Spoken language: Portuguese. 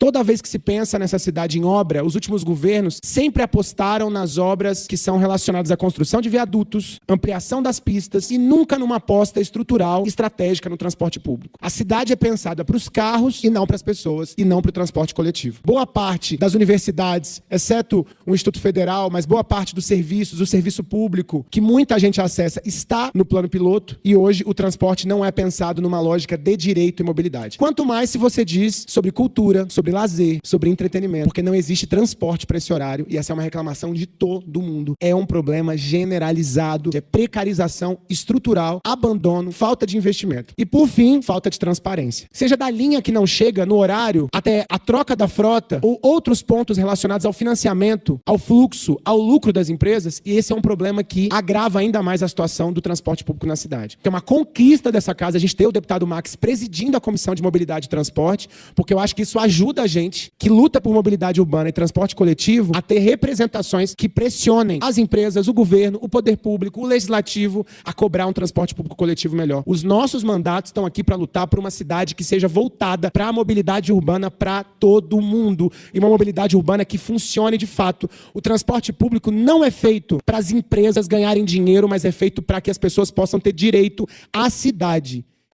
Toda vez que se pensa nessa cidade em obra, os últimos governos sempre apostaram nas obras que são relacionadas à construção de viadutos, ampliação das pistas e nunca numa aposta estrutural estratégica no transporte público. A cidade é pensada para os carros e não para as pessoas e não para o transporte coletivo. Boa parte das universidades, exceto o Instituto Federal, mas boa parte dos serviços, o serviço público, que muita gente acessa, está no plano piloto e hoje o transporte não é pensado numa lógica de direito e mobilidade. Quanto mais se você diz sobre cultura, sobre lazer, sobre entretenimento, porque não existe transporte para esse horário e essa é uma reclamação de todo mundo. É um problema generalizado, é precarização estrutural, abandono, falta de investimento. E por fim, falta de transparência. Seja da linha que não chega no horário até a troca da frota ou outros pontos relacionados ao financiamento, ao fluxo, ao lucro das empresas, e esse é um problema que agrava ainda mais a situação do transporte público na cidade. É uma conquista dessa casa a gente ter o deputado Max presidindo a Comissão de Mobilidade e Transporte, porque eu acho que isso ajuda a gente, que luta por mobilidade urbana e transporte coletivo, a ter representações que pressionem as empresas, o governo, o poder público, o legislativo a cobrar um transporte público coletivo melhor. Os nossos mandatos estão aqui para lutar por uma cidade que seja voltada para a mobilidade urbana para todo mundo e uma mobilidade urbana que funcione de fato. O transporte público não é feito para as empresas ganharem dinheiro, mas é feito para que as pessoas possam ter direito à cidade.